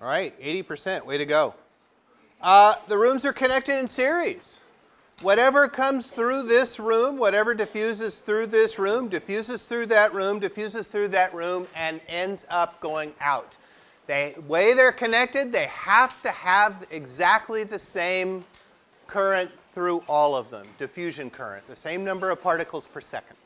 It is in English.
All right, 80%. Way to go. Uh, the rooms are connected in series. Whatever comes through this room, whatever diffuses through this room, diffuses through that room, diffuses through that room, and ends up going out. The way they're connected, they have to have exactly the same current through all of them, diffusion current, the same number of particles per second.